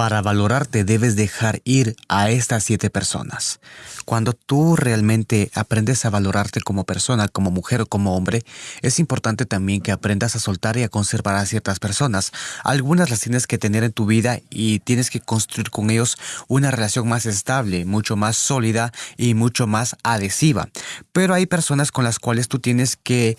Para valorarte debes dejar ir a estas siete personas. Cuando tú realmente aprendes a valorarte como persona, como mujer o como hombre, es importante también que aprendas a soltar y a conservar a ciertas personas. Algunas las tienes que tener en tu vida y tienes que construir con ellos una relación más estable, mucho más sólida y mucho más adhesiva. Pero hay personas con las cuales tú tienes que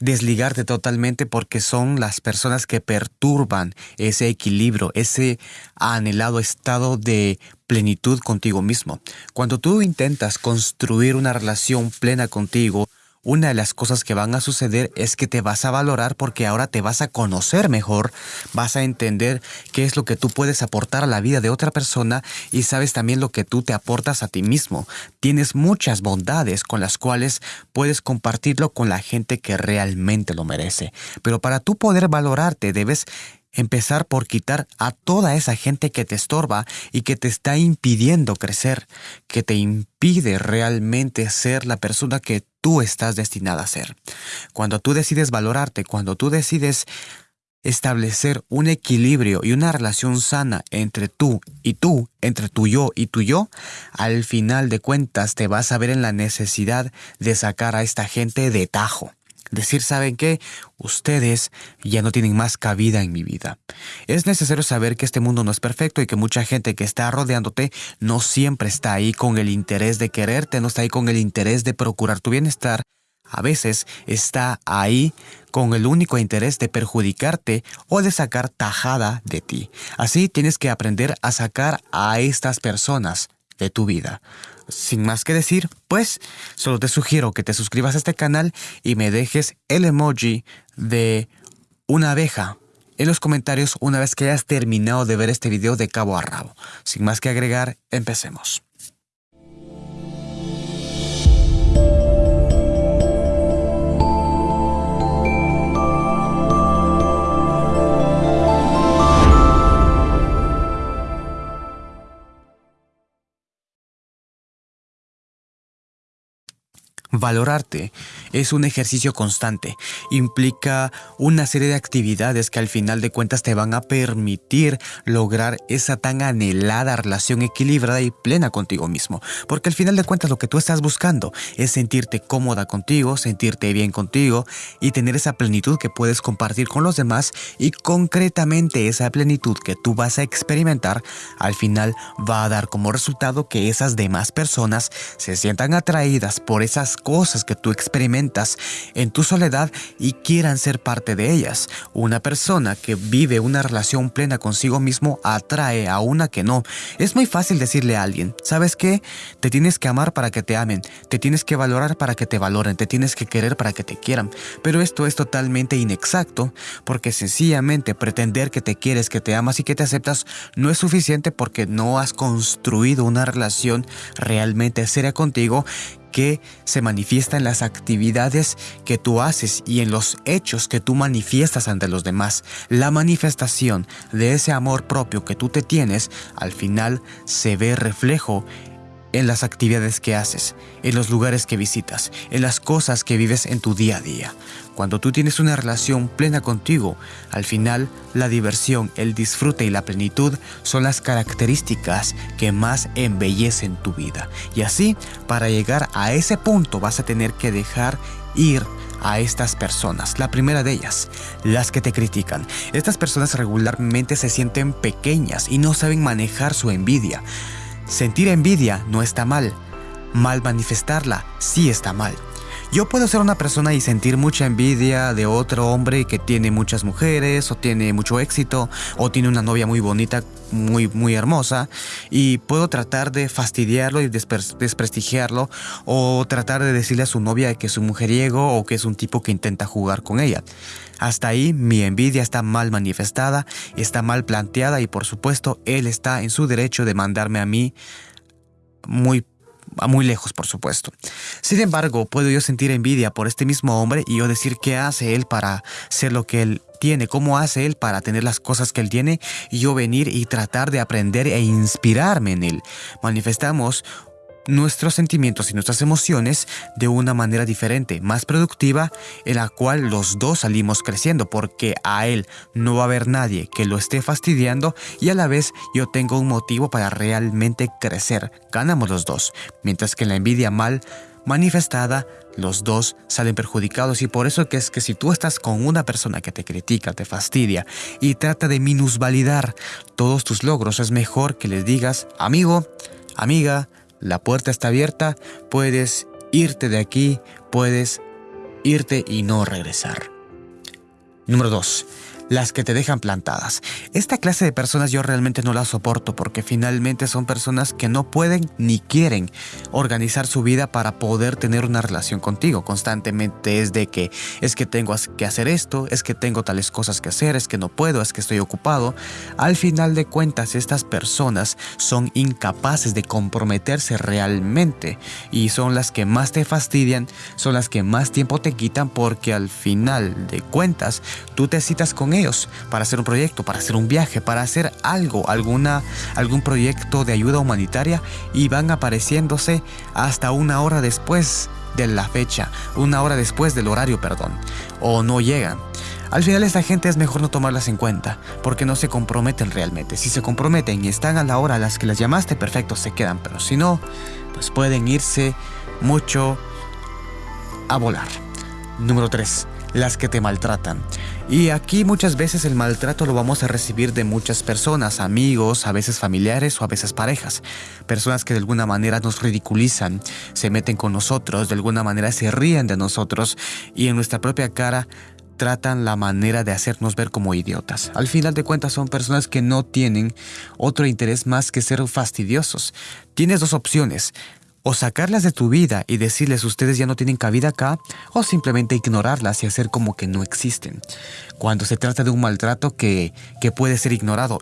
desligarte totalmente porque son las personas que perturban ese equilibrio, ese anhelado estado de plenitud contigo mismo. Cuando tú intentas construir una relación plena contigo, una de las cosas que van a suceder es que te vas a valorar porque ahora te vas a conocer mejor, vas a entender qué es lo que tú puedes aportar a la vida de otra persona y sabes también lo que tú te aportas a ti mismo. Tienes muchas bondades con las cuales puedes compartirlo con la gente que realmente lo merece. Pero para tú poder valorarte debes empezar por quitar a toda esa gente que te estorba y que te está impidiendo crecer, que te impide realmente ser la persona que tú estás destinada a ser. Cuando tú decides valorarte, cuando tú decides establecer un equilibrio y una relación sana entre tú y tú, entre tu yo y tu yo, al final de cuentas te vas a ver en la necesidad de sacar a esta gente de tajo. Decir, ¿saben qué? Ustedes ya no tienen más cabida en mi vida. Es necesario saber que este mundo no es perfecto y que mucha gente que está rodeándote no siempre está ahí con el interés de quererte, no está ahí con el interés de procurar tu bienestar. A veces está ahí con el único interés de perjudicarte o de sacar tajada de ti. Así tienes que aprender a sacar a estas personas de tu vida. Sin más que decir, pues solo te sugiero que te suscribas a este canal y me dejes el emoji de una abeja en los comentarios una vez que hayas terminado de ver este video de cabo a rabo. Sin más que agregar, empecemos. Valorarte es un ejercicio constante, implica una serie de actividades que al final de cuentas te van a permitir lograr esa tan anhelada relación equilibrada y plena contigo mismo, porque al final de cuentas lo que tú estás buscando es sentirte cómoda contigo, sentirte bien contigo y tener esa plenitud que puedes compartir con los demás y concretamente esa plenitud que tú vas a experimentar al final va a dar como resultado que esas demás personas se sientan atraídas por esas cosas que tú experimentas en tu soledad y quieran ser parte de ellas. Una persona que vive una relación plena consigo mismo atrae a una que no. Es muy fácil decirle a alguien, ¿sabes qué? Te tienes que amar para que te amen, te tienes que valorar para que te valoren, te tienes que querer para que te quieran. Pero esto es totalmente inexacto porque sencillamente pretender que te quieres, que te amas y que te aceptas no es suficiente porque no has construido una relación realmente seria contigo que se manifiesta en las actividades que tú haces y en los hechos que tú manifiestas ante los demás. La manifestación de ese amor propio que tú te tienes al final se ve reflejo en las actividades que haces, en los lugares que visitas, en las cosas que vives en tu día a día. Cuando tú tienes una relación plena contigo, al final la diversión, el disfrute y la plenitud son las características que más embellecen tu vida. Y así, para llegar a ese punto vas a tener que dejar ir a estas personas. La primera de ellas, las que te critican. Estas personas regularmente se sienten pequeñas y no saben manejar su envidia. Sentir envidia no está mal. Mal manifestarla sí está mal. Yo puedo ser una persona y sentir mucha envidia de otro hombre que tiene muchas mujeres o tiene mucho éxito o tiene una novia muy bonita, muy, muy hermosa y puedo tratar de fastidiarlo y desprestigiarlo o tratar de decirle a su novia que es un mujeriego o que es un tipo que intenta jugar con ella. Hasta ahí mi envidia está mal manifestada, está mal planteada y por supuesto él está en su derecho de mandarme a mí muy muy lejos, por supuesto. Sin embargo, puedo yo sentir envidia por este mismo hombre y yo decir qué hace él para ser lo que él tiene, cómo hace él para tener las cosas que él tiene y yo venir y tratar de aprender e inspirarme en él. Manifestamos nuestros sentimientos y nuestras emociones de una manera diferente, más productiva, en la cual los dos salimos creciendo, porque a él no va a haber nadie que lo esté fastidiando y a la vez yo tengo un motivo para realmente crecer. Ganamos los dos, mientras que en la envidia mal manifestada, los dos salen perjudicados y por eso es que si tú estás con una persona que te critica, te fastidia y trata de minusvalidar todos tus logros, es mejor que le digas, amigo, amiga, la puerta está abierta, puedes irte de aquí, puedes irte y no regresar. Número 2 las que te dejan plantadas. Esta clase de personas yo realmente no las soporto porque finalmente son personas que no pueden ni quieren organizar su vida para poder tener una relación contigo. Constantemente es de que es que tengo que hacer esto, es que tengo tales cosas que hacer, es que no puedo, es que estoy ocupado. Al final de cuentas estas personas son incapaces de comprometerse realmente y son las que más te fastidian, son las que más tiempo te quitan porque al final de cuentas tú te citas con para hacer un proyecto, para hacer un viaje, para hacer algo, alguna, algún proyecto de ayuda humanitaria y van apareciéndose hasta una hora después de la fecha, una hora después del horario, perdón, o no llegan. Al final esta gente es mejor no tomarlas en cuenta, porque no se comprometen realmente. Si se comprometen y están a la hora a las que las llamaste, perfecto, se quedan, pero si no, pues pueden irse mucho a volar. Número 3 las que te maltratan. Y aquí muchas veces el maltrato lo vamos a recibir de muchas personas, amigos, a veces familiares o a veces parejas. Personas que de alguna manera nos ridiculizan, se meten con nosotros, de alguna manera se ríen de nosotros y en nuestra propia cara tratan la manera de hacernos ver como idiotas. Al final de cuentas son personas que no tienen otro interés más que ser fastidiosos. Tienes dos opciones, o sacarlas de tu vida y decirles ustedes ya no tienen cabida acá, o simplemente ignorarlas y hacer como que no existen. Cuando se trata de un maltrato que, que puede ser ignorado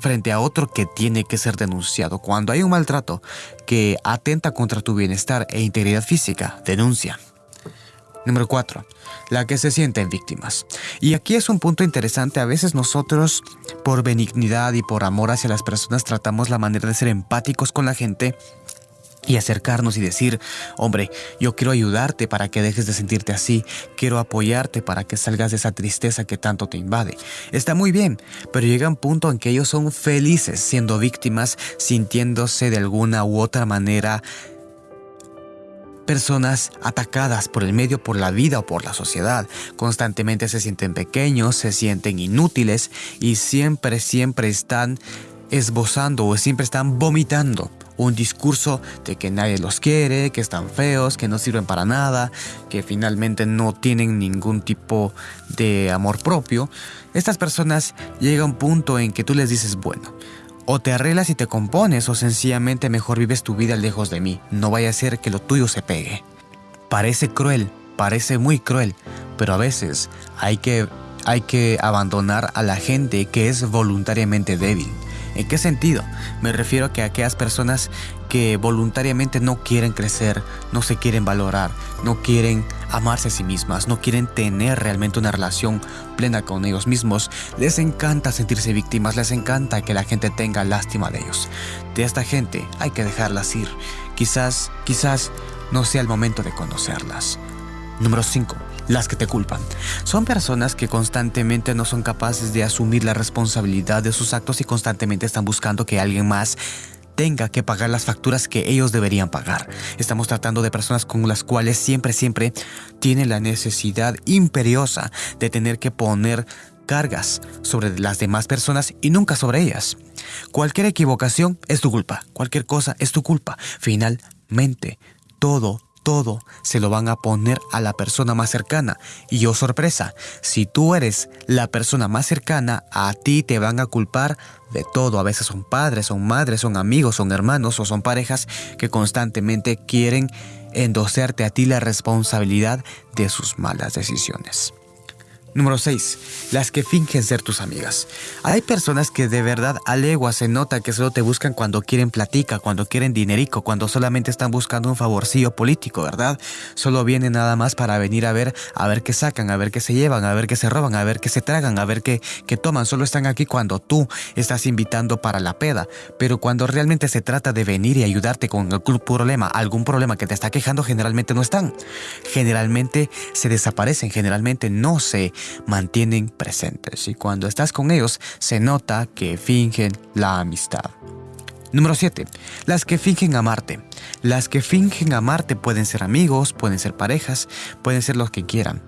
frente a otro que tiene que ser denunciado. Cuando hay un maltrato que atenta contra tu bienestar e integridad física, denuncia. Número 4. La que se sienten víctimas. Y aquí es un punto interesante. A veces nosotros, por benignidad y por amor hacia las personas, tratamos la manera de ser empáticos con la gente y acercarnos y decir, hombre, yo quiero ayudarte para que dejes de sentirte así, quiero apoyarte para que salgas de esa tristeza que tanto te invade. Está muy bien, pero llega un punto en que ellos son felices siendo víctimas, sintiéndose de alguna u otra manera personas atacadas por el medio, por la vida o por la sociedad. Constantemente se sienten pequeños, se sienten inútiles y siempre, siempre están esbozando o siempre están vomitando un discurso de que nadie los quiere, que están feos, que no sirven para nada, que finalmente no tienen ningún tipo de amor propio, estas personas llega un punto en que tú les dices, bueno, o te arreglas y te compones o sencillamente mejor vives tu vida lejos de mí, no vaya a ser que lo tuyo se pegue. Parece cruel, parece muy cruel, pero a veces hay que, hay que abandonar a la gente que es voluntariamente débil. ¿En qué sentido? Me refiero a que aquellas personas que voluntariamente no quieren crecer, no se quieren valorar, no quieren amarse a sí mismas, no quieren tener realmente una relación plena con ellos mismos, les encanta sentirse víctimas, les encanta que la gente tenga lástima de ellos. De esta gente hay que dejarlas ir. Quizás, quizás no sea el momento de conocerlas. Número 5 las que te culpan. Son personas que constantemente no son capaces de asumir la responsabilidad de sus actos y constantemente están buscando que alguien más tenga que pagar las facturas que ellos deberían pagar. Estamos tratando de personas con las cuales siempre, siempre tienen la necesidad imperiosa de tener que poner cargas sobre las demás personas y nunca sobre ellas. Cualquier equivocación es tu culpa, cualquier cosa es tu culpa. Finalmente, todo todo se lo van a poner a la persona más cercana. Y oh, sorpresa, si tú eres la persona más cercana, a ti te van a culpar de todo. A veces son padres, son madres, son amigos, son hermanos o son parejas que constantemente quieren endosarte a ti la responsabilidad de sus malas decisiones. Número 6. Las que fingen ser tus amigas. Hay personas que de verdad a legua se nota que solo te buscan cuando quieren platica, cuando quieren dinerico, cuando solamente están buscando un favorcillo político, ¿verdad? Solo vienen nada más para venir a ver, a ver qué sacan, a ver qué se llevan, a ver qué se roban, a ver qué se tragan, a ver qué, qué toman. Solo están aquí cuando tú estás invitando para la peda. Pero cuando realmente se trata de venir y ayudarte con algún problema, algún problema que te está quejando, generalmente no están. Generalmente se desaparecen, generalmente no se mantienen presentes y cuando estás con ellos se nota que fingen la amistad. Número 7. Las que fingen amarte. Las que fingen amarte pueden ser amigos, pueden ser parejas, pueden ser los que quieran.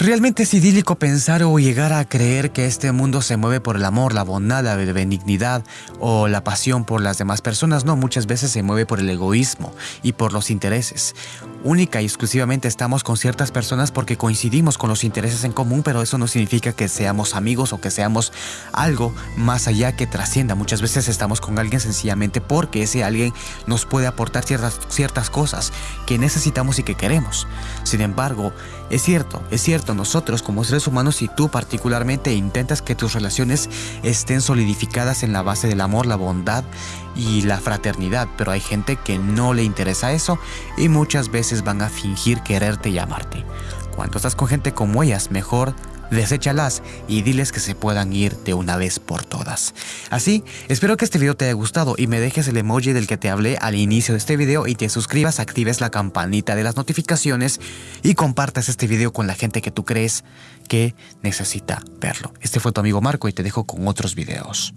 Realmente es idílico pensar o llegar a creer que este mundo se mueve por el amor, la bondad, la benignidad o la pasión por las demás personas. No, muchas veces se mueve por el egoísmo y por los intereses. Única y exclusivamente estamos con ciertas personas porque coincidimos con los intereses en común, pero eso no significa que seamos amigos o que seamos algo más allá que trascienda. Muchas veces estamos con alguien sencillamente porque ese alguien nos puede aportar ciertas, ciertas cosas que necesitamos y que queremos. Sin embargo, es cierto, es cierto, nosotros como seres humanos y tú particularmente intentas que tus relaciones estén solidificadas en la base del amor, la bondad y la fraternidad, pero hay gente que no le interesa eso y muchas van a fingir quererte y amarte. Cuando estás con gente como ellas, mejor deséchalas y diles que se puedan ir de una vez por todas. Así, espero que este video te haya gustado y me dejes el emoji del que te hablé al inicio de este video y te suscribas, actives la campanita de las notificaciones y compartas este video con la gente que tú crees que necesita verlo. Este fue tu amigo Marco y te dejo con otros videos.